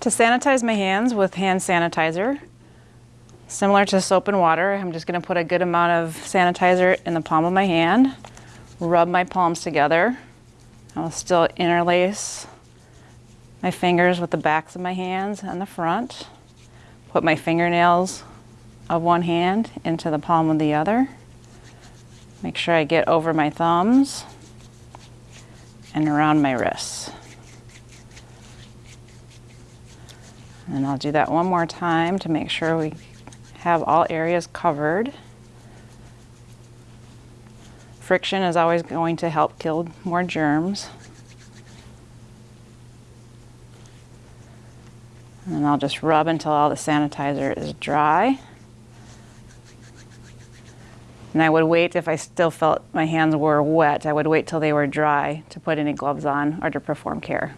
To sanitize my hands with hand sanitizer, similar to soap and water, I'm just gonna put a good amount of sanitizer in the palm of my hand, rub my palms together. I'll still interlace my fingers with the backs of my hands and the front. Put my fingernails of one hand into the palm of the other. Make sure I get over my thumbs and around my wrists. And I'll do that one more time to make sure we have all areas covered. Friction is always going to help kill more germs. And I'll just rub until all the sanitizer is dry. And I would wait if I still felt my hands were wet, I would wait till they were dry to put any gloves on or to perform care.